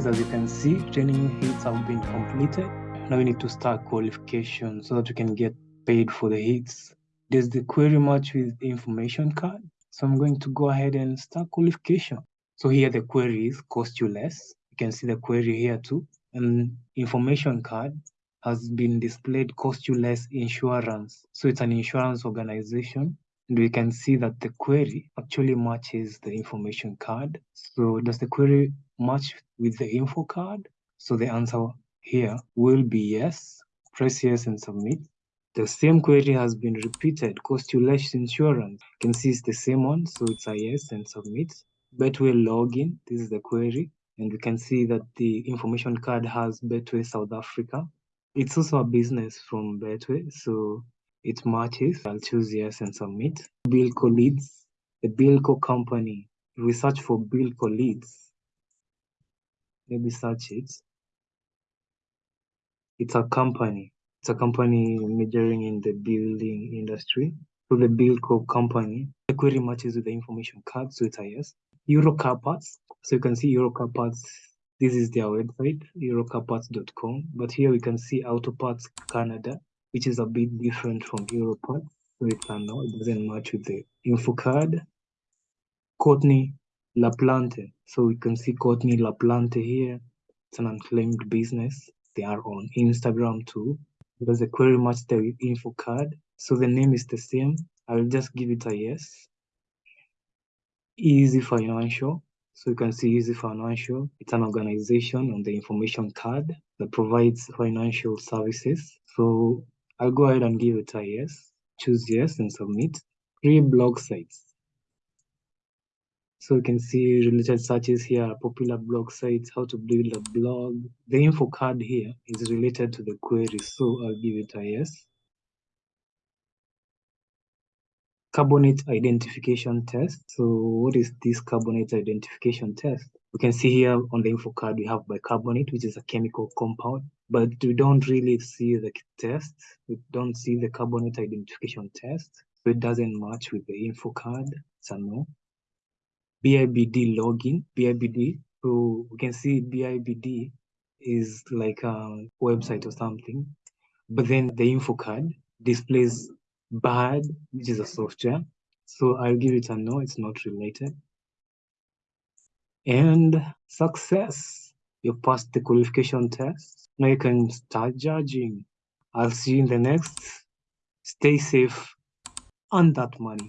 see training hits have been completed. Now we need to start qualification so that we can get paid for the hits. Does the query match with information card? So I'm going to go ahead and start qualification. So here the query is cost you less. You can see the query here too. And information card has been displayed cost you less insurance. So it's an insurance organization. And we can see that the query actually matches the information card. So does the query match with the info card? So the answer here will be yes. Press yes and submit. The same query has been repeated, cost you less insurance. You can see it's the same one, so it's a yes and submit. Betway login, this is the query. And we can see that the information card has Betway South Africa. It's also a business from Betway, so it matches. I'll choose yes and submit. Bilco leads, the Bilco company. We search for Bilco leads, maybe search it. It's a company. It's a company majoring in the building industry. So the Bilco company, the query matches with the information card, so it's a yes. Eurocar parts. So you can see Eurocar parts. This is their website, eurocarparts.com. But here we can see Auto Parts Canada, which is a bit different from Europarts. So it's a no, it doesn't match with the info card. Courtney LaPlante. So we can see Courtney La Plante here. It's an unclaimed business. They are on Instagram too. There's a query match the info card. So the name is the same. I'll just give it a yes. Easy Financial. So you can see Easy Financial. It's an organization on the information card that provides financial services. So I'll go ahead and give it a yes. Choose yes and submit. Three blog sites. So you can see related searches here, popular blog sites, how to build a blog. The info card here is related to the query, so I'll give it a yes. carbonate identification test. So what is this carbonate identification test? We can see here on the info card we have bicarbonate, which is a chemical compound, but we don't really see the test. We don't see the carbonate identification test. So it doesn't match with the info card. So no. BIBD login, BIBD. So we can see BIBD is like a website or something, but then the info card displays bad, which is a software. So I'll give it a no, it's not related. And success, you passed the qualification test. Now you can start judging. I'll see you in the next. Stay safe and that money.